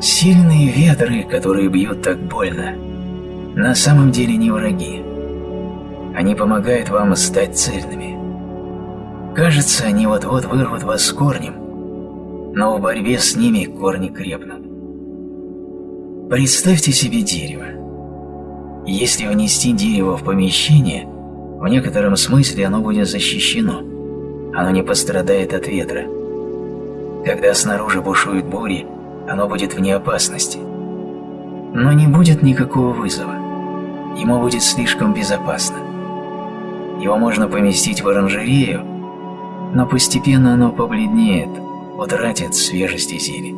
Сильные ветры, которые бьют так больно, на самом деле не враги. Они помогают вам стать цельными. Кажется, они вот-вот вырвут вас с корнем, но в борьбе с ними корни крепнут. Представьте себе дерево. Если внести дерево в помещение, в некотором смысле оно будет защищено. Оно не пострадает от ветра. Когда снаружи бушуют бури, оно будет вне опасности. Но не будет никакого вызова. Ему будет слишком безопасно. Его можно поместить в оранжерею, но постепенно оно побледнеет, утратит свежесть и зелень.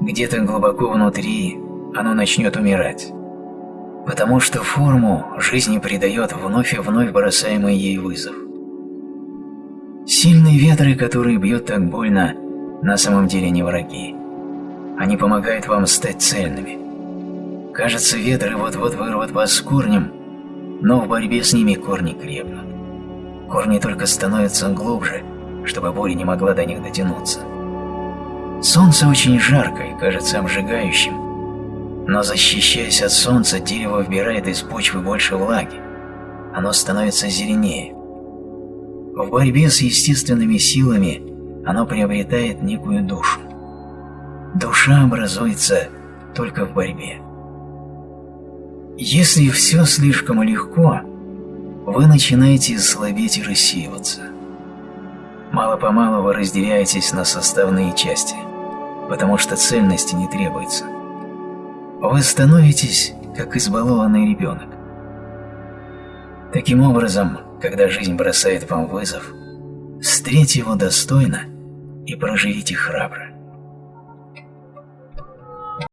Где-то глубоко внутри оно начнет умирать, потому что форму жизни придает вновь и вновь бросаемый ей вызов. Сильные ветры, которые бьют так больно, на самом деле не враги. Они помогают вам стать цельными. Кажется, ветры вот-вот вырвут вас с корнем, но в борьбе с ними корни крепнут. Корни только становятся глубже, чтобы буря не могла до них дотянуться. Солнце очень жарко и кажется обжигающим, но защищаясь от солнца, дерево вбирает из почвы больше влаги. Оно становится зеленее. В борьбе с естественными силами оно приобретает некую душу. Душа образуется только в борьбе. Если все слишком легко, вы начинаете слабеть и рассеиваться. Мало-помалу вы разделяетесь на составные части, потому что цельности не требуется. Вы становитесь как избалованный ребенок. Таким образом, когда жизнь бросает вам вызов, встретьте его достойно и проживите храбро.